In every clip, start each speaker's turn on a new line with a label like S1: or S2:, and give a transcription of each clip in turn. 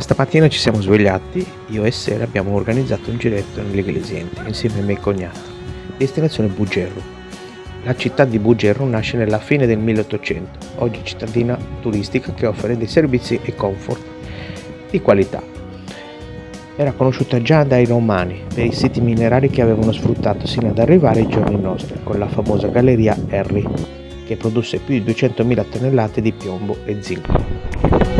S1: Questa mattina ci siamo svegliati, io e Sera abbiamo organizzato un giretto nell'Iglesiente insieme ai miei cognati. Destinazione Bugerro. La città di Bugerro nasce nella fine del 1800, oggi cittadina turistica che offre dei servizi e comfort di qualità. Era conosciuta già dai romani per i siti minerari che avevano sfruttato sino ad arrivare ai giorni nostri, con la famosa galleria Harry, che produsse più di 200.000 tonnellate di piombo e zinco.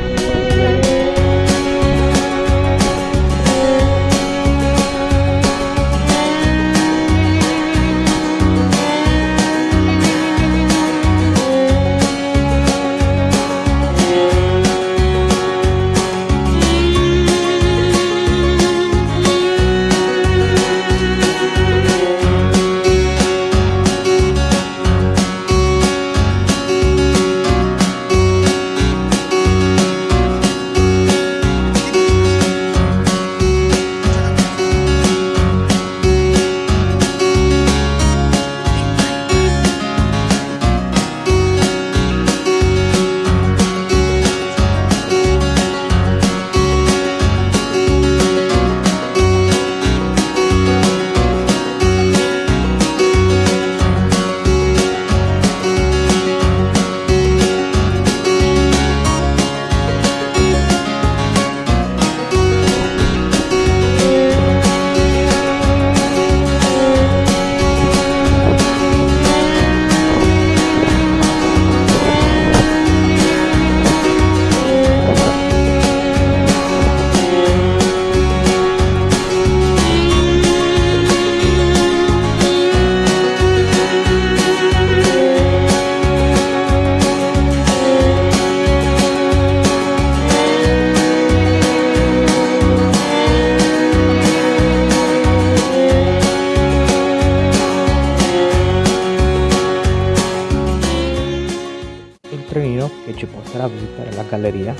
S1: Galleria,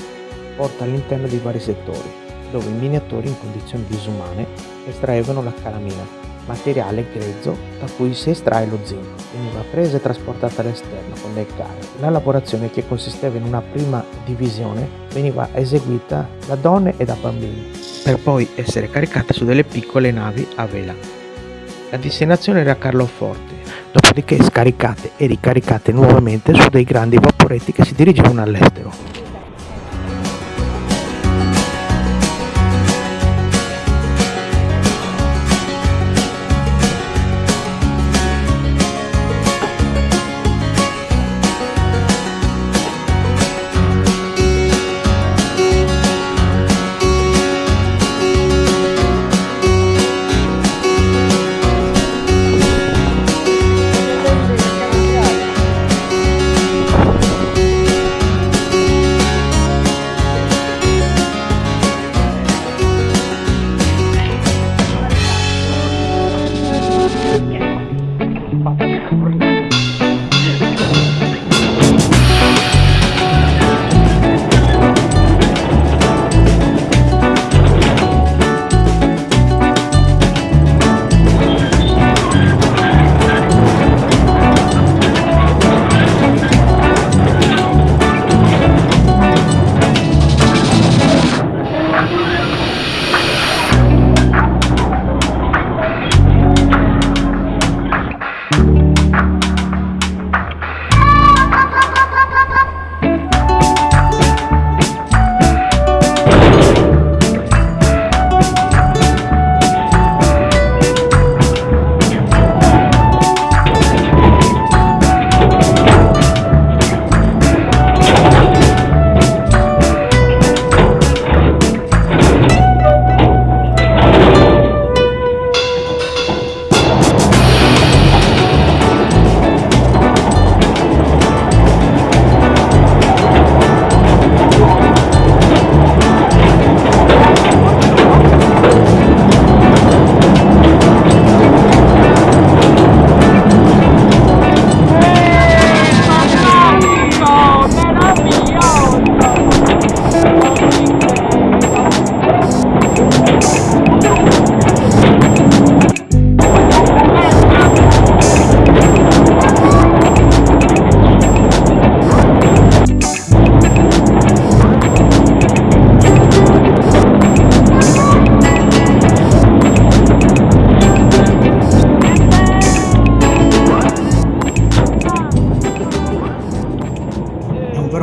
S1: porta all'interno di vari settori, dove i minatori in condizioni disumane estraevano la calamina, materiale grezzo da cui si estrae lo zinco. Veniva presa e trasportata all'esterno con dei carri. La lavorazione, che consisteva in una prima divisione, veniva eseguita da donne e da bambini, per poi essere caricata su delle piccole navi a vela. La destinazione era Carloforte, dopodiché scaricate e ricaricate nuovamente su dei grandi vaporetti che si dirigevano all'estero.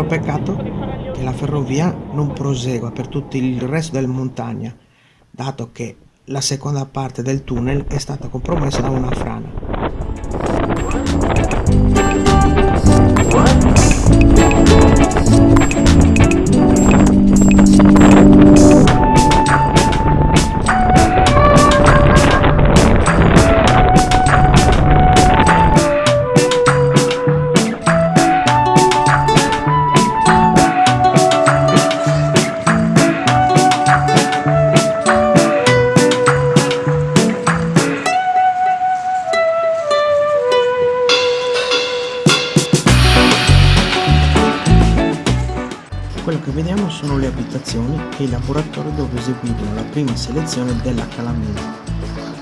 S1: peccato che la ferrovia non prosegua per tutto il resto della montagna, dato che la seconda parte del tunnel è stata compromessa da una frana. Abitazioni e i laboratori dove eseguivano la prima selezione della calamina.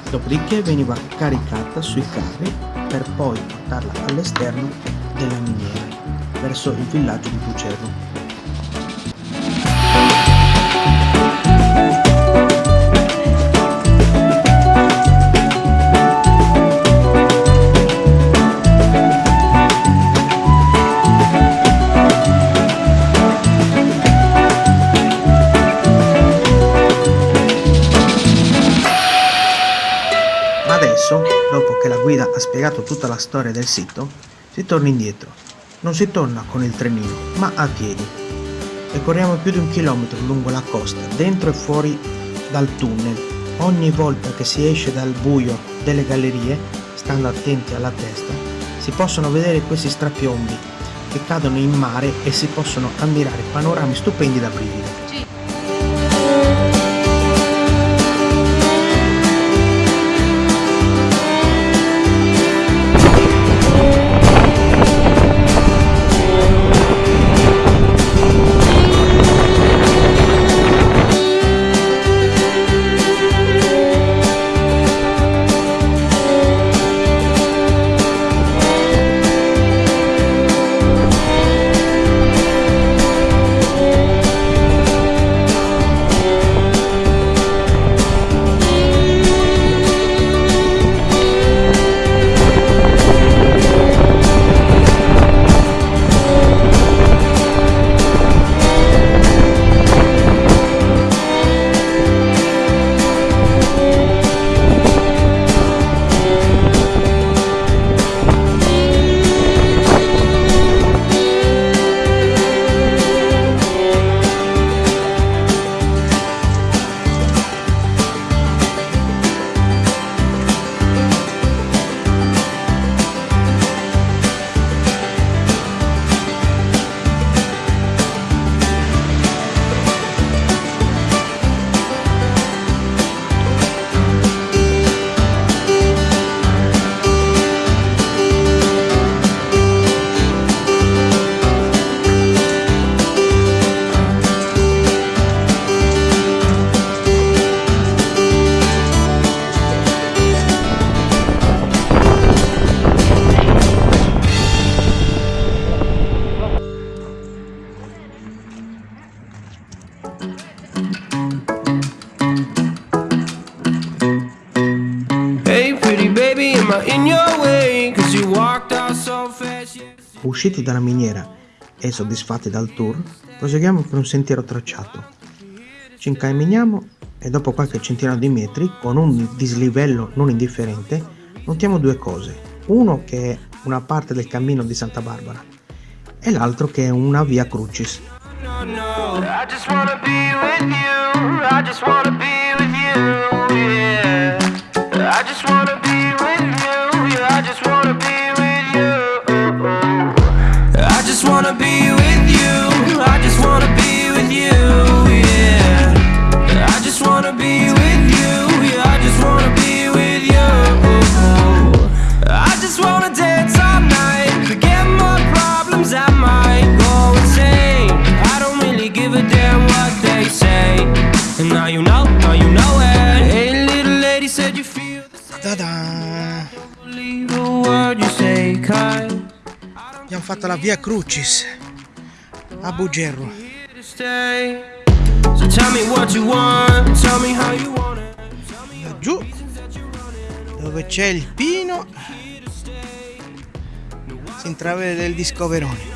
S1: Dopodiché veniva caricata sui carri per poi portarla all'esterno della miniera, verso il villaggio di Bucerro. Spiegato tutta la storia del sito, si torna indietro. Non si torna con il trenino, ma a piedi. Percorriamo più di un chilometro lungo la costa, dentro e fuori dal tunnel. Ogni volta che si esce dal buio delle gallerie, stando attenti alla testa, si possono vedere questi strapiombi che cadono in mare e si possono ammirare panorami stupendi da brividi. Usciti dalla miniera e soddisfatti dal tour, proseguiamo per un sentiero tracciato. Ci incamminiamo e dopo qualche centinaio di metri, con un dislivello non indifferente, notiamo due cose. Uno che è una parte del cammino di Santa Barbara e l'altro che è una via Crucis. Abbiamo fatto la via Crucis a Bugerro. Giù dove c'è il pino si intravede del discoverone.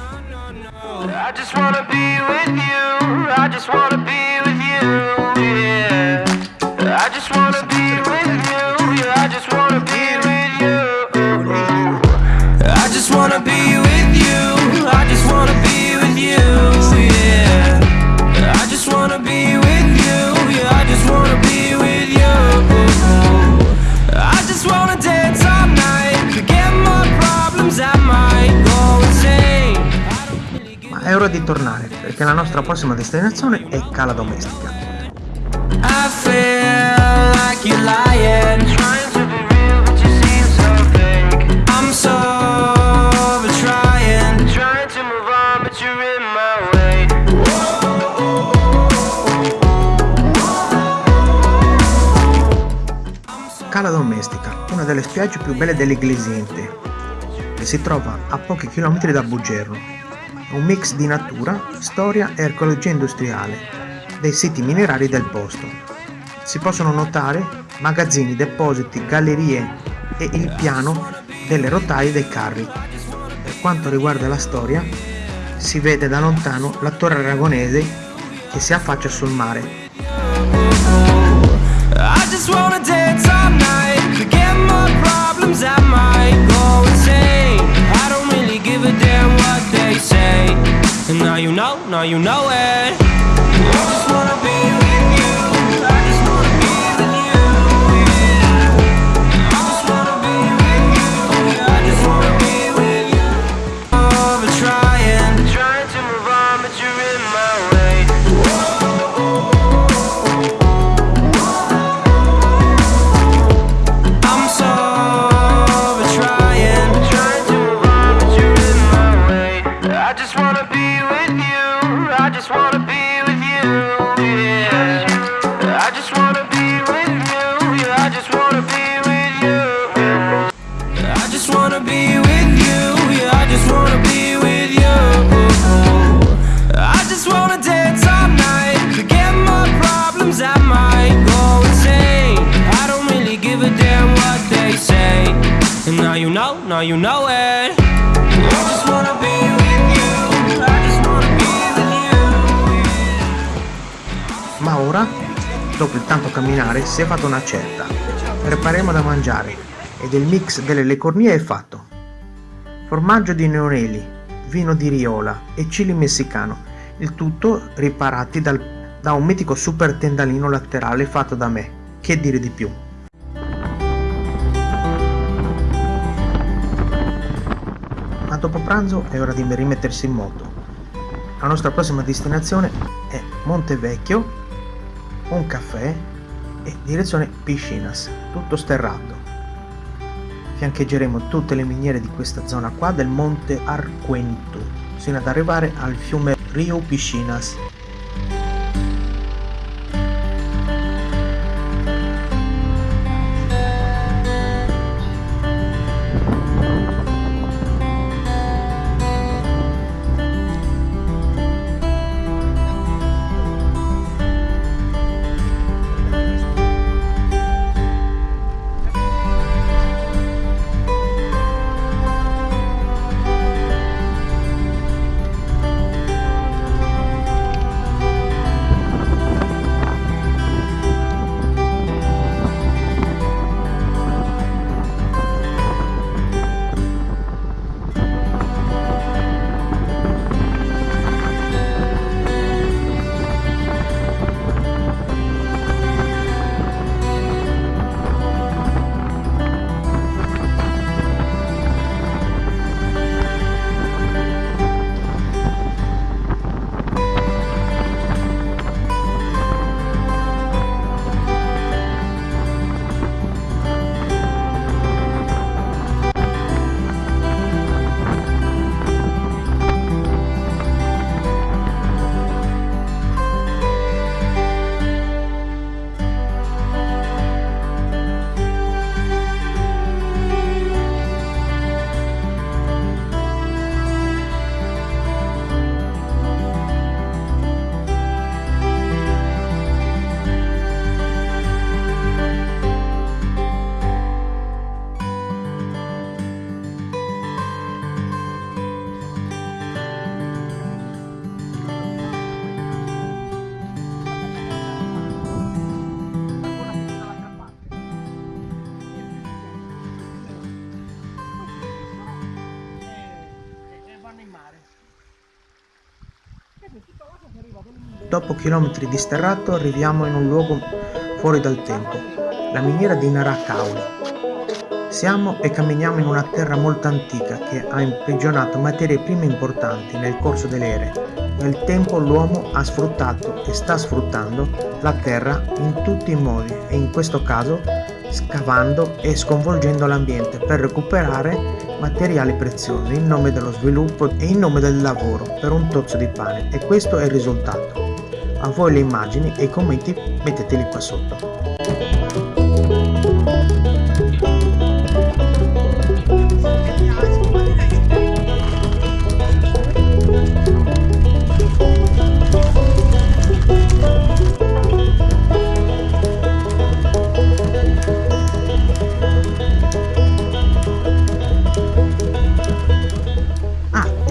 S2: I just wanna be with you. I just wanna be with you. Ma è ora di tornare perché la nostra prossima destinazione è Cala Domestica. Cala Domestica, una delle spiagge più belle dell'Iglesiente, che si trova a pochi chilometri da Bugerro. È un mix di natura, storia e archeologia industriale, dei siti minerari del posto. Si possono notare magazzini, depositi, gallerie e il piano delle rotaie dei carri. Per quanto riguarda la storia, si vede da lontano la torre aragonese che si affaccia sul mare. Now you know, now you know it now you know it Ma ora, dopo il tanto camminare, si è fatta una certa. Prepareremo da mangiare ed il mix delle lecornie è fatto. Formaggio di neoneli, vino di riola e chili messicano, il tutto riparati dal- da un mitico super tendalino laterale fatto da me. Che dire di più? Dopo pranzo è ora di rimettersi in moto. La nostra prossima destinazione è Montevecchio, un caffè e direzione Piscinas, tutto sterrato. Fiancheggeremo tutte le miniere di questa zona qua del monte Arquento, sino ad arrivare al fiume Rio Piscinas.
S1: Dopo chilometri di sterrato arriviamo in un luogo fuori dal tempo, la miniera di Narakauli. Siamo e camminiamo in una terra molto antica che ha imprigionato materie prime importanti nel corso delle ere. Nel tempo l'uomo ha sfruttato e sta sfruttando la terra in tutti i modi e in questo caso scavando e sconvolgendo l'ambiente per recuperare materiali preziosi in nome dello sviluppo e in nome del lavoro per un tozzo di pane e questo è il risultato. A voi le immagini e i commenti metteteli qua sotto.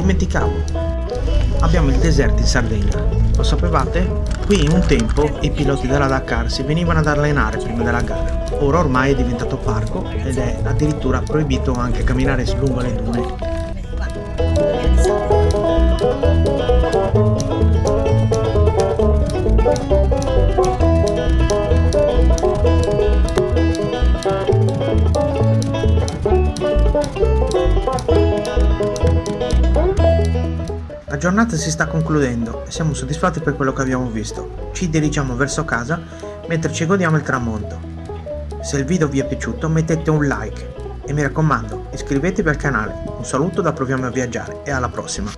S1: dimenticavo, abbiamo il deserto in Sardegna. Lo sapevate? Qui un tempo i piloti della Dakar si venivano ad allenare prima della gara. Ora ormai è diventato parco ed è addirittura proibito anche camminare lungo le dune. Giornata si sta concludendo e siamo soddisfatti per quello che abbiamo visto. Ci dirigiamo verso casa mentre ci godiamo il tramonto. Se il video vi è piaciuto mettete un like e mi raccomando iscrivetevi al canale. Un saluto da Proviamo a Viaggiare e alla prossima!